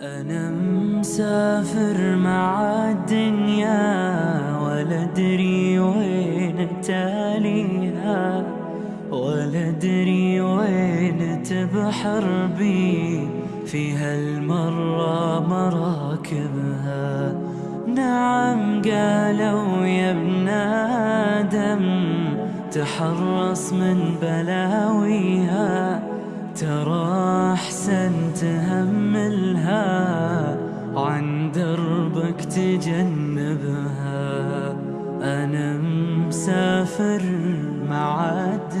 أنا مسافر مع الدنيا ولا أدري وين تاليها ولا أدري وين تبحر بي في هالمرة مراكبها. نعم قالوا يا ابن آدم تحرص من بلاويها ترى تهملها عن دربك تجنبها. أنا مسافر معاد